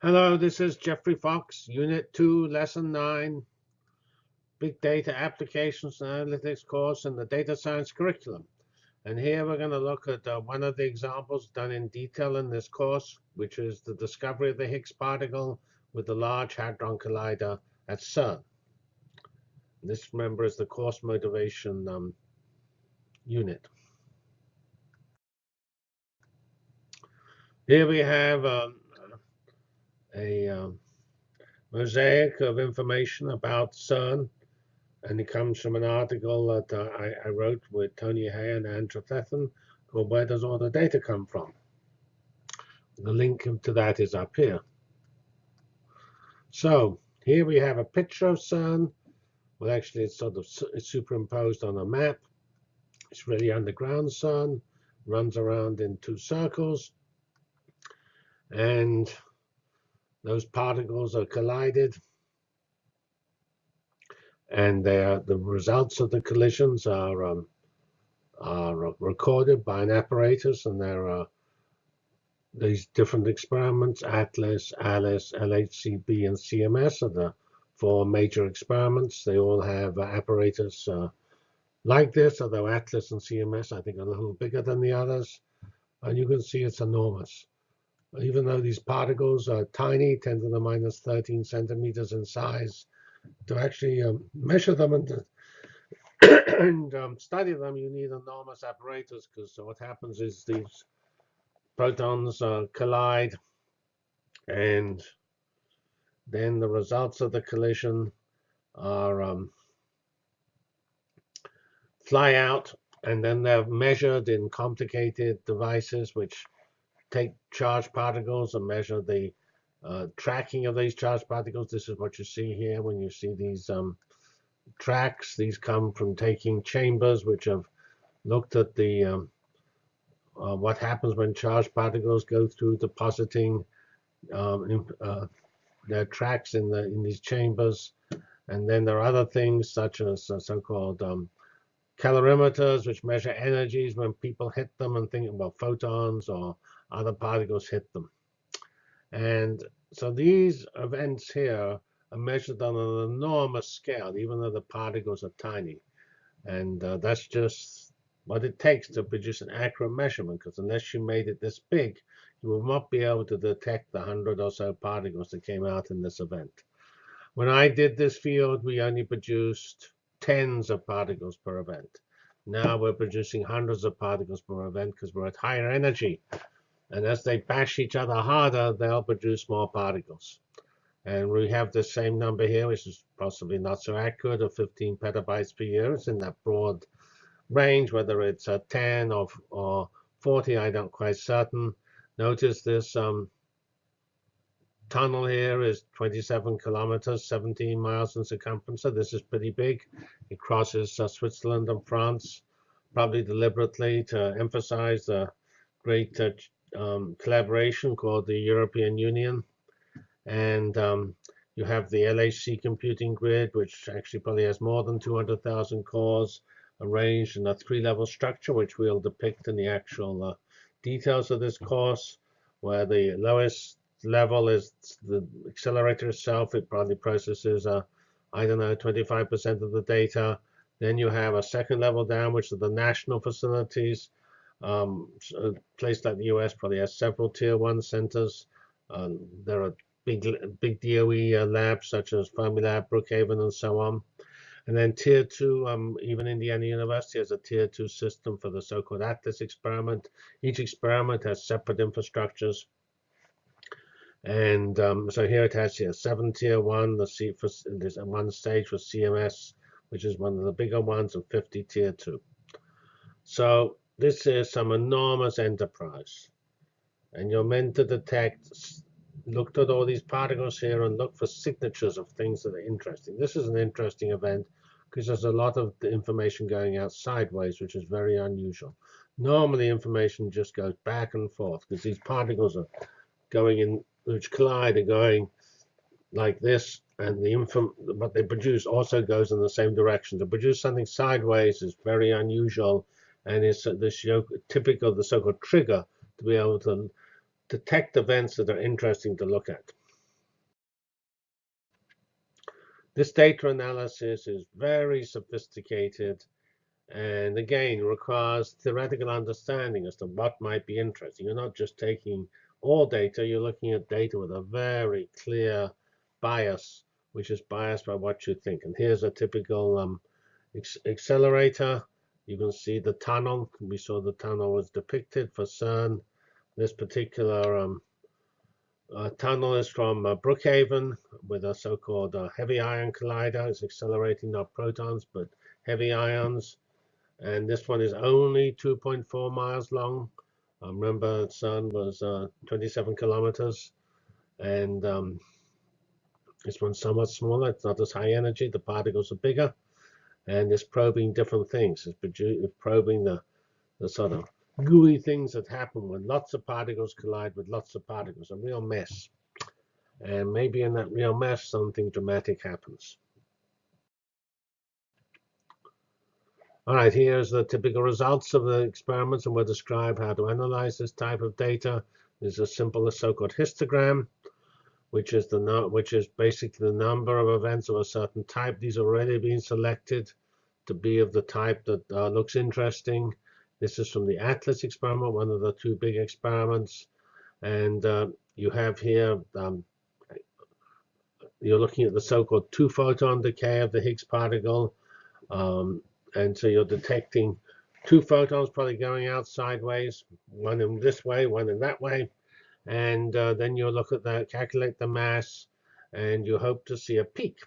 Hello, this is Geoffrey Fox, Unit 2, Lesson 9, Big Data Applications and Analytics course in the Data Science curriculum. And here we're going to look at uh, one of the examples done in detail in this course, which is the discovery of the Higgs particle with the Large Hadron Collider at CERN. This, remember, is the course motivation um, unit. Here we have um, a um, mosaic of information about CERN, and it comes from an article that uh, I, I, wrote with Tony Hey and Anne Trefethen called Where Does All the Data Come From? The link to that is up here. So here we have a picture of CERN. Well, actually, it's sort of it's superimposed on a map. It's really underground CERN, runs around in two circles. And those particles are collided and the results of the collisions are um, are recorded by an apparatus and there are these different experiments atlas alice lhcb and cms are the four major experiments. They all have uh, apparatus uh, like this although atlas and cms i think are a little bigger than the others and you can see it's enormous even though these particles are tiny, 10 to the minus 13 centimeters in size, to actually um, measure them and, and um, study them, you need enormous apparatus because what happens is these protons uh, collide and then the results of the collision are um, fly out and then they're measured in complicated devices which take charged particles and measure the uh, tracking of these charged particles. This is what you see here when you see these um, tracks. These come from taking chambers which have looked at the um, uh, what happens when charged particles go through depositing um, in, uh, their tracks in the in these chambers. And then there are other things such as uh, so-called um, calorimeters, which measure energies when people hit them and think about photons or other particles hit them. And so these events here are measured on an enormous scale, even though the particles are tiny. And uh, that's just what it takes to produce an accurate measurement, because unless you made it this big, you will not be able to detect the hundred or so particles that came out in this event. When I did this field, we only produced tens of particles per event. Now we're producing hundreds of particles per event because we're at higher energy. And as they bash each other harder, they'll produce more particles. And we have the same number here, which is possibly not so accurate, of 15 petabytes per year. It's in that broad range, whether it's a 10 or, or 40, I don't quite certain. Notice this um, tunnel here is 27 kilometers, 17 miles in circumference. So this is pretty big. It crosses uh, Switzerland and France, probably deliberately to emphasize the great uh, um, collaboration called the European Union. And um, you have the LHC computing grid, which actually probably has more than 200,000 cores arranged in a three-level structure, which we'll depict in the actual uh, details of this course, where the lowest level is the accelerator itself. It probably processes, uh, I don't know, 25% of the data. Then you have a second level down, which are the national facilities, um, a place like the US probably has several tier one centers. Um, there are big big DOE uh, labs such as Fermilab, Brookhaven, and so on. And then tier two, um, even Indiana University has a tier two system for the so-called ATLAS experiment. Each experiment has separate infrastructures. And um, so here it has here seven tier one. The C for there's one stage for CMS, which is one of the bigger ones, and 50 tier two. So this is some enormous enterprise. And you're meant to detect, look at all these particles here and look for signatures of things that are interesting. This is an interesting event because there's a lot of information going out sideways, which is very unusual. Normally, information just goes back and forth because these particles are going in, which collide, are going like this, and the info what they produce also goes in the same direction. To produce something sideways is very unusual and it's this typical of the so-called trigger to be able to detect events that are interesting to look at. This data analysis is very sophisticated and again requires theoretical understanding as to what might be interesting. You're not just taking all data, you're looking at data with a very clear bias, which is biased by what you think. And here's a typical um, accelerator you can see the tunnel. We saw the tunnel was depicted for CERN. This particular um, uh, tunnel is from uh, Brookhaven with a so-called uh, heavy ion collider. It's accelerating not protons, but heavy ions and this one is only 2.4 miles long. Um, remember, CERN was uh, 27 kilometers, and um, this one's somewhat smaller. It's not as high energy. The particles are bigger, and it's probing different things. It's probing the, the sort of gooey things that happen when lots of particles collide with lots of particles, a real mess. And maybe in that real mess, something dramatic happens. All right, here's the typical results of the experiments, and we'll describe how to analyze this type of data. This is a simple so-called histogram, which is the which is basically the number of events of a certain type. These already been selected to be of the type that uh, looks interesting. This is from the ATLAS experiment, one of the two big experiments. And uh, you have here, um, you're looking at the so-called two-photon decay of the Higgs particle. Um, and so you're detecting two photons probably going out sideways, one in this way, one in that way. And uh, then you'll look at that, calculate the mass, and you hope to see a peak.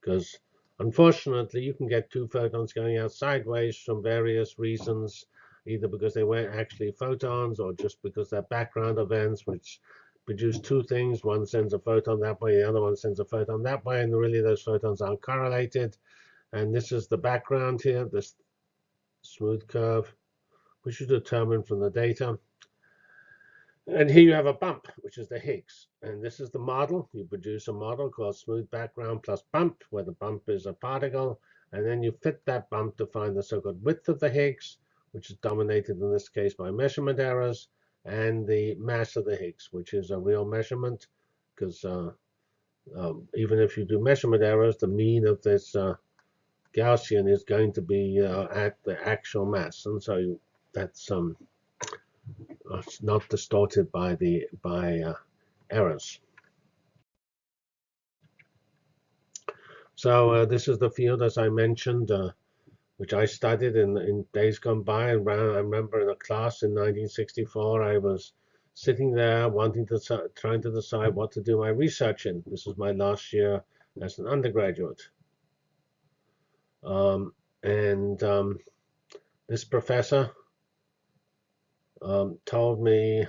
Because unfortunately, you can get two photons going out sideways from various reasons, either because they weren't actually photons or just because they're background events, which produce two things. One sends a photon that way, the other one sends a photon that way, and really those photons aren't correlated. And this is the background here, this smooth curve, which is determined from the data. And here you have a bump, which is the Higgs. And this is the model. You produce a model called smooth background plus bump, where the bump is a particle. And then you fit that bump to find the so-called width of the Higgs, which is dominated in this case by measurement errors, and the mass of the Higgs, which is a real measurement, because uh, um, even if you do measurement errors, the mean of this uh, Gaussian is going to be uh, at the actual mass, and so that's um, it's not distorted by the by uh, errors. So uh, this is the field, as I mentioned, uh, which I studied in in days gone by. And I remember in a class in 1964, I was sitting there wanting to trying to decide what to do my research in. This was my last year as an undergraduate. Um, and um, this professor um, told me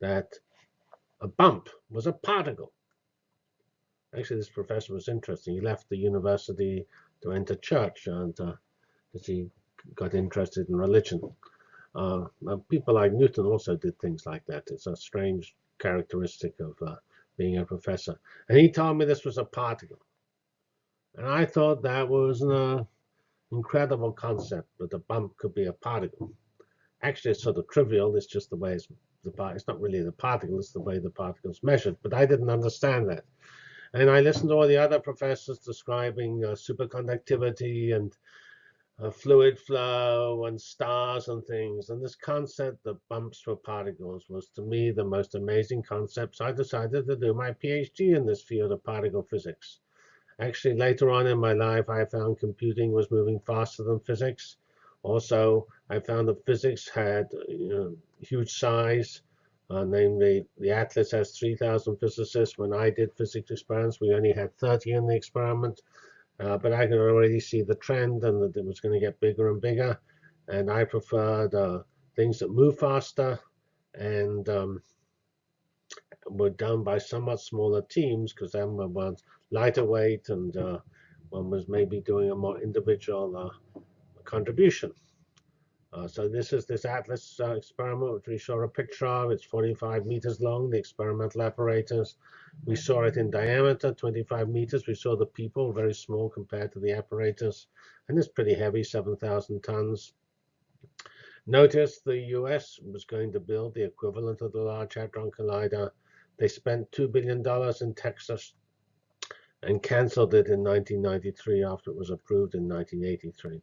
that a bump was a particle. Actually, this professor was interesting. He left the university to enter church and uh, he got interested in religion. Uh, people like Newton also did things like that. It's a strange characteristic of uh, being a professor. And he told me this was a particle. And I thought that was an uh, incredible concept that a bump could be a particle. Actually, it's sort of trivial. It's just the way it's the part. it's not really the particle, it's the way the particle's measured. But I didn't understand that. And I listened to all the other professors describing uh, superconductivity and uh, fluid flow and stars and things. And this concept that bumps were particles was to me the most amazing concept. So I decided to do my PhD in this field of particle physics. Actually, later on in my life, I found computing was moving faster than physics. Also, I found that physics had you know, huge size. Uh, namely, the Atlas has 3,000 physicists. When I did physics experiments, we only had 30 in the experiment. Uh, but I could already see the trend and that it was going to get bigger and bigger. And I preferred uh, things that move faster and um, were done by somewhat smaller teams because then one was lighter weight and uh, one was maybe doing a more individual uh, contribution. Uh, so this is this ATLAS uh, experiment, which we saw a picture of. It's 45 meters long, the experimental apparatus. We saw it in diameter, 25 meters. We saw the people, very small compared to the apparatus. And it's pretty heavy, 7,000 tons. Notice the US was going to build the equivalent of the Large Hadron Collider. They spent $2 billion in Texas and cancelled it in 1993 after it was approved in 1983.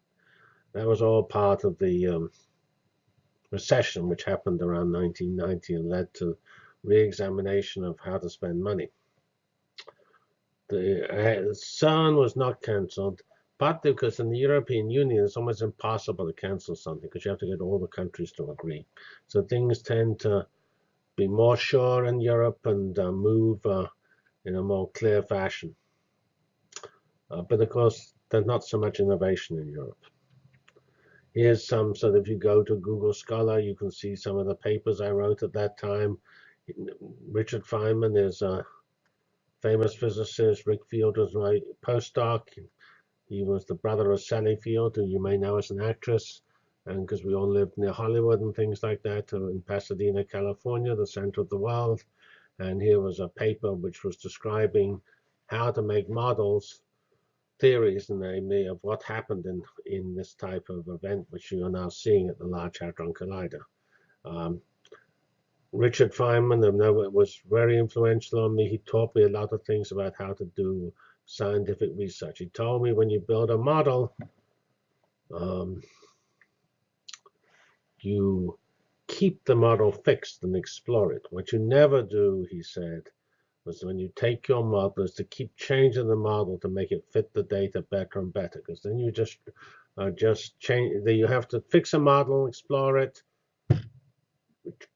That was all part of the um, recession which happened around 1990 and led to re-examination of how to spend money. The uh, CERN was not cancelled, partly because in the European Union it's almost impossible to cancel something because you have to get all the countries to agree. So things tend to be more sure in Europe and uh, move uh, in a more clear fashion. Uh, but of course, there's not so much innovation in Europe. Here's some, so if you go to Google Scholar, you can see some of the papers I wrote at that time. Richard Feynman is a famous physicist. Rick Field was my postdoc. He was the brother of Sally Field, who you may know as an actress. And because we all lived near Hollywood and things like that, in Pasadena, California, the center of the world. And here was a paper which was describing how to make models theories, namely of what happened in, in this type of event, which you are now seeing at the Large Hadron Collider. Um, Richard Feynman was very influential on me. He taught me a lot of things about how to do scientific research. He told me when you build a model, um, you keep the model fixed and explore it. What you never do, he said, was when you take your model is to keep changing the model to make it fit the data better and better because then you just uh, just change you have to fix a model explore it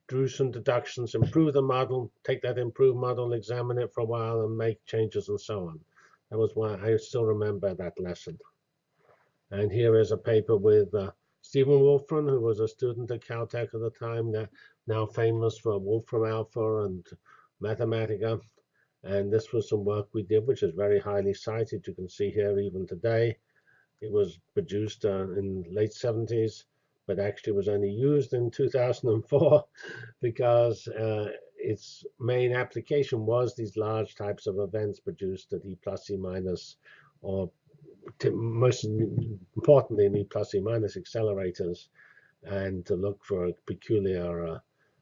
do some deductions improve the model take that improved model examine it for a while and make changes and so on. That was why I still remember that lesson. And here is a paper with uh, Stephen Wolfram who was a student at Caltech at the time now famous for Wolfram Alpha and Mathematica and this was some work we did, which is very highly cited. You can see here even today. It was produced uh, in late 70s, but actually was only used in 2004 because uh, its main application was these large types of events produced at E plus E minus, or most importantly in E plus E minus accelerators, and to look for a peculiar uh,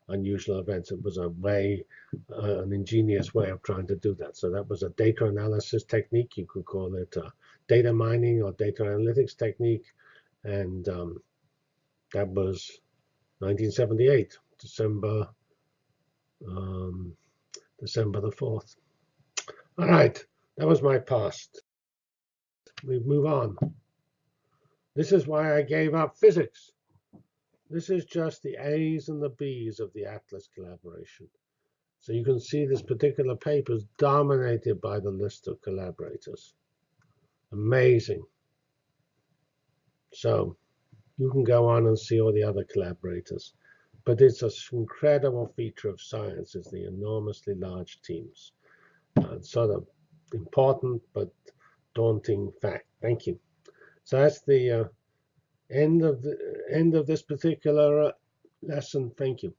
unusual events. It was a way, uh, an ingenious way of trying to do that. So that was a data analysis technique. You could call it data mining or data analytics technique. And um, that was 1978, December, um, December the 4th. All right, that was my past. We move on. This is why I gave up physics. This is just the A's and the B's of the Atlas collaboration. So you can see this particular paper is dominated by the list of collaborators. Amazing. So you can go on and see all the other collaborators. But it's an incredible feature of science is the enormously large teams. Uh, sort of important but daunting fact. Thank you. So that's the uh, end of the end of this particular uh, lesson. Thank you.